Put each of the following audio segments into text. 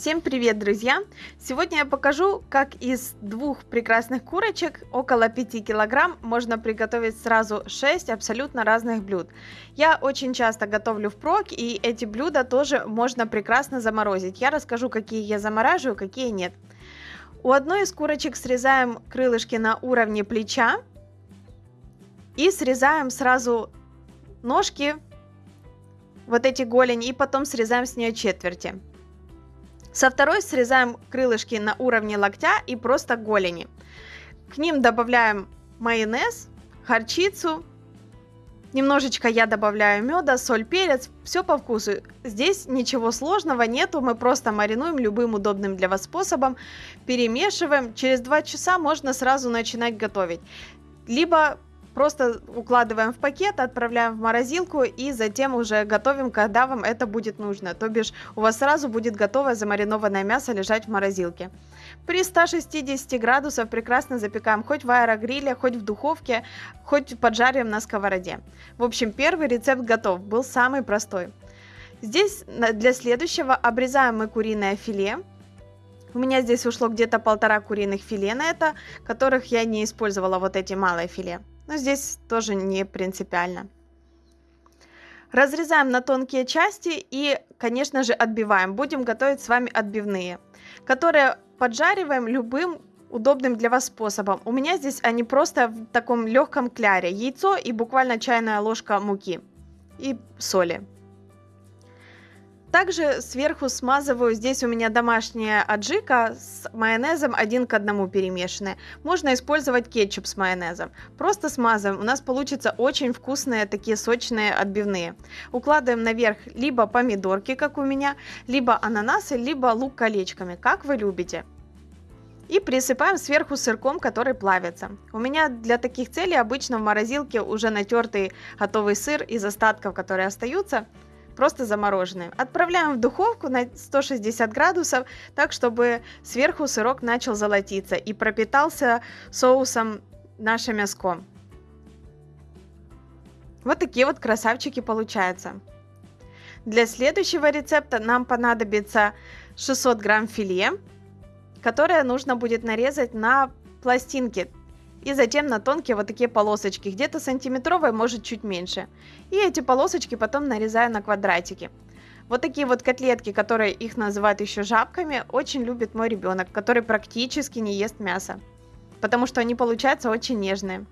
Всем привет, друзья! Сегодня я покажу, как из двух прекрасных курочек, около 5 килограмм, можно приготовить сразу 6 абсолютно разных блюд. Я очень часто готовлю впрок, и эти блюда тоже можно прекрасно заморозить. Я расскажу, какие я замораживаю, какие нет. У одной из курочек срезаем крылышки на уровне плеча и срезаем сразу ножки, вот эти голени, и потом срезаем с нее четверти. Со второй срезаем крылышки на уровне локтя и просто голени. К ним добавляем майонез, горчицу, немножечко я добавляю меда, соль, перец, все по вкусу. Здесь ничего сложного нету, мы просто маринуем любым удобным для вас способом, перемешиваем. Через 2 часа можно сразу начинать готовить. Либо Просто укладываем в пакет, отправляем в морозилку и затем уже готовим, когда вам это будет нужно. То бишь у вас сразу будет готовое замаринованное мясо лежать в морозилке. При 160 градусах прекрасно запекаем хоть в аэрогриле, хоть в духовке, хоть поджариваем на сковороде. В общем, первый рецепт готов, был самый простой. Здесь для следующего обрезаем мы куриное филе. У меня здесь ушло где-то полтора куриных филе на это, которых я не использовала вот эти малые филе. Но здесь тоже не принципиально. Разрезаем на тонкие части и, конечно же, отбиваем. Будем готовить с вами отбивные, которые поджариваем любым удобным для вас способом. У меня здесь они просто в таком легком кляре. Яйцо и буквально чайная ложка муки и соли. Также сверху смазываю, здесь у меня домашняя аджика с майонезом один к одному перемешанная. Можно использовать кетчуп с майонезом. Просто смазываем, у нас получится очень вкусные такие сочные отбивные. Укладываем наверх либо помидорки, как у меня, либо ананасы, либо лук колечками, как вы любите. И присыпаем сверху сырком, который плавится. У меня для таких целей обычно в морозилке уже натертый готовый сыр из остатков, которые остаются просто замороженные. Отправляем в духовку на 160 градусов, так чтобы сверху сырок начал золотиться и пропитался соусом наше мяско. Вот такие вот красавчики получаются. Для следующего рецепта нам понадобится 600 грамм филе, которое нужно будет нарезать на пластинки и затем на тонкие вот такие полосочки, где-то сантиметровые, может чуть меньше. И эти полосочки потом нарезаю на квадратики. Вот такие вот котлетки, которые их называют еще жабками, очень любит мой ребенок, который практически не ест мясо. Потому что они получаются очень нежные.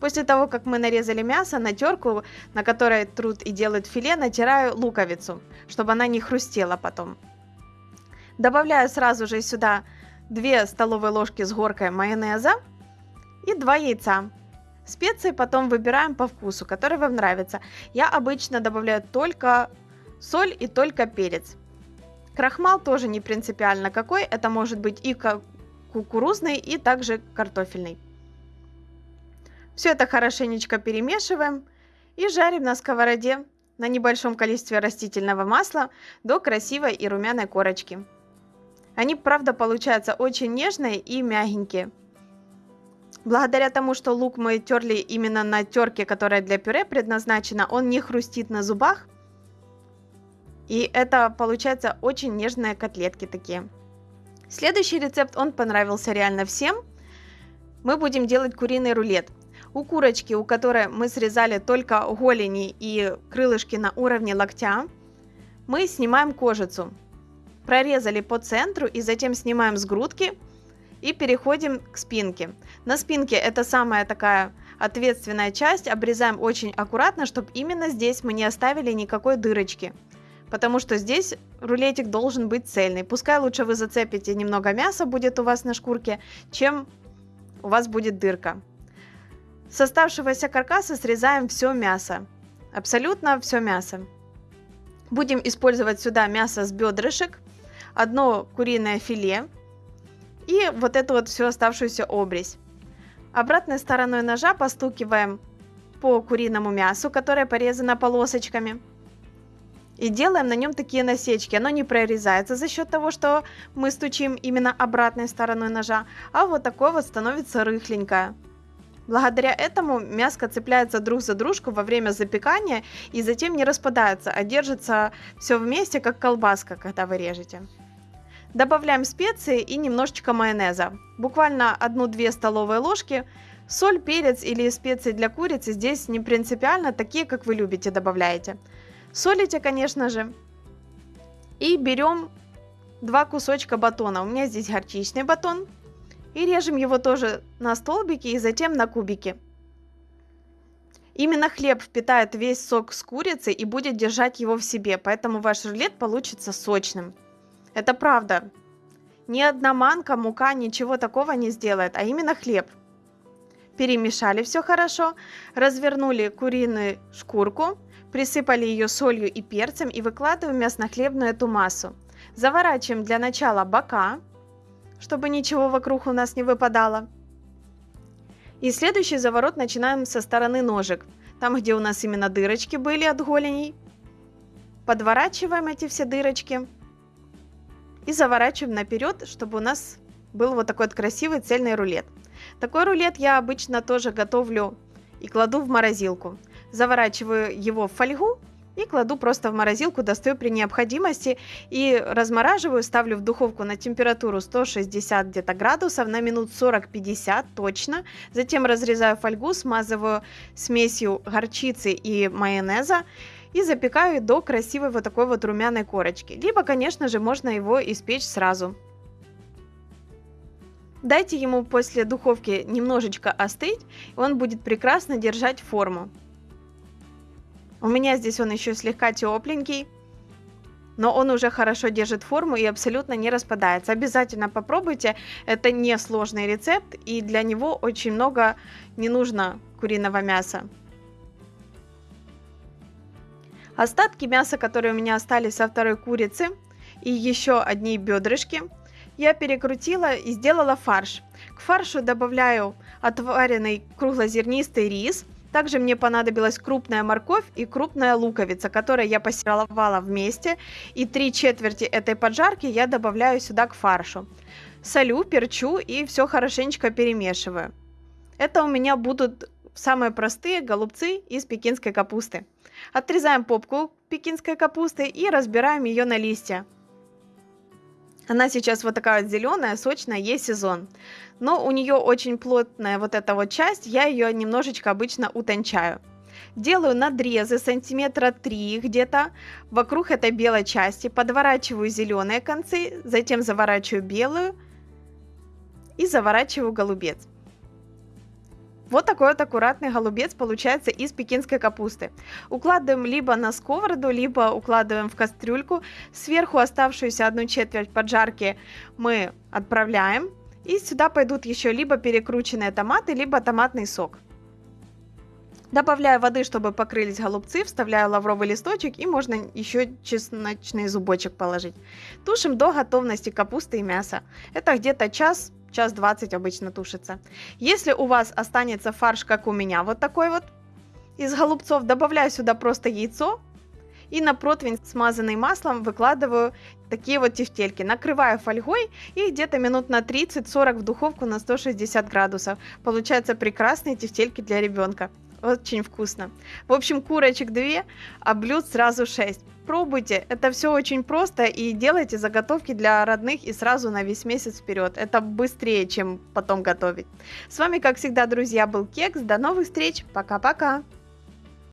После того, как мы нарезали мясо, на терку, на которой труд и делают филе, натираю луковицу, чтобы она не хрустела потом. Добавляю сразу же сюда 2 столовые ложки с горкой майонеза и 2 яйца. Специи потом выбираем по вкусу, который вам нравится. Я обычно добавляю только соль и только перец. Крахмал тоже не принципиально какой, это может быть и кукурузный, и также картофельный. Все это хорошенечко перемешиваем и жарим на сковороде на небольшом количестве растительного масла до красивой и румяной корочки. Они, правда, получаются очень нежные и мягенькие. Благодаря тому, что лук мы терли именно на терке, которая для пюре предназначена, он не хрустит на зубах. И это получается очень нежные котлетки такие. Следующий рецепт, он понравился реально всем. Мы будем делать куриный рулет. У курочки, у которой мы срезали только голени и крылышки на уровне локтя, мы снимаем кожицу. Прорезали по центру и затем снимаем с грудки – и переходим к спинке. На спинке это самая такая ответственная часть. Обрезаем очень аккуратно, чтобы именно здесь мы не оставили никакой дырочки. Потому что здесь рулетик должен быть цельный. Пускай лучше вы зацепите немного мяса будет у вас на шкурке, чем у вас будет дырка. С оставшегося каркаса срезаем все мясо. Абсолютно все мясо. Будем использовать сюда мясо с бедрышек, одно куриное филе, и вот эту вот всю оставшуюся обрезь. Обратной стороной ножа постукиваем по куриному мясу, которое порезано полосочками. И делаем на нем такие насечки. Оно не прорезается за счет того, что мы стучим именно обратной стороной ножа, а вот такое вот становится рыхленькое. Благодаря этому мяско цепляется друг за дружку во время запекания и затем не распадается, а держится все вместе, как колбаска, когда вы режете. Добавляем специи и немножечко майонеза. Буквально 1-2 столовые ложки. Соль, перец или специи для курицы здесь не принципиально, такие, как вы любите, добавляете. Солите, конечно же. И берем два кусочка батона. У меня здесь горчичный батон. И режем его тоже на столбики и затем на кубики. Именно хлеб впитает весь сок с курицы и будет держать его в себе, поэтому ваш рулет получится сочным. Это правда. Ни одна манка, мука, ничего такого не сделает, а именно хлеб. Перемешали все хорошо, развернули куриную шкурку, присыпали ее солью и перцем и выкладываем мясно-хлебную эту массу. Заворачиваем для начала бока, чтобы ничего вокруг у нас не выпадало. И следующий заворот начинаем со стороны ножек. Там, где у нас именно дырочки были от голеней. Подворачиваем эти все дырочки. И заворачиваем наперед, чтобы у нас был вот такой вот красивый цельный рулет. Такой рулет я обычно тоже готовлю и кладу в морозилку. Заворачиваю его в фольгу и кладу просто в морозилку, достаю при необходимости и размораживаю, ставлю в духовку на температуру 160 где-то градусов на минут 40-50 точно. Затем разрезаю фольгу, смазываю смесью горчицы и майонеза и запекаю до красивой вот такой вот румяной корочки. Либо, конечно же, можно его испечь сразу. Дайте ему после духовки немножечко остыть, и он будет прекрасно держать форму. У меня здесь он еще слегка тепленький, но он уже хорошо держит форму и абсолютно не распадается. Обязательно попробуйте, это не сложный рецепт и для него очень много не нужно куриного мяса. Остатки мяса, которые у меня остались со второй курицы и еще одни бедрышки, я перекрутила и сделала фарш. К фаршу добавляю отваренный круглозернистый рис – также мне понадобилась крупная морковь и крупная луковица, которую я пассеровала вместе. И три четверти этой поджарки я добавляю сюда к фаршу. Солю, перчу и все хорошенечко перемешиваю. Это у меня будут самые простые голубцы из пекинской капусты. Отрезаем попку пекинской капусты и разбираем ее на листья. Она сейчас вот такая вот зеленая, сочная, есть сезон. Но у нее очень плотная вот эта вот часть, я ее немножечко обычно утончаю. Делаю надрезы сантиметра 3 где-то вокруг этой белой части, подворачиваю зеленые концы, затем заворачиваю белую и заворачиваю голубец. Вот такой вот аккуратный голубец получается из пекинской капусты. Укладываем либо на сковороду, либо укладываем в кастрюльку. Сверху оставшуюся одну четверть поджарки мы отправляем. И сюда пойдут еще либо перекрученные томаты, либо томатный сок. Добавляю воды, чтобы покрылись голубцы, вставляю лавровый листочек и можно еще чесночный зубочек положить. Тушим до готовности капусты и мяса. Это где-то час час 20 обычно тушится. Если у вас останется фарш, как у меня, вот такой вот, из голубцов, добавляю сюда просто яйцо, и на противень, смазанный маслом, выкладываю такие вот тефтельки. Накрываю фольгой и где-то минут на 30-40 в духовку на 160 градусов. Получаются прекрасные тефтельки для ребенка. Очень вкусно. В общем, курочек 2, а блюд сразу 6. Пробуйте, это все очень просто и делайте заготовки для родных и сразу на весь месяц вперед. Это быстрее, чем потом готовить. С вами, как всегда, друзья, был Кекс. До новых встреч. Пока-пока.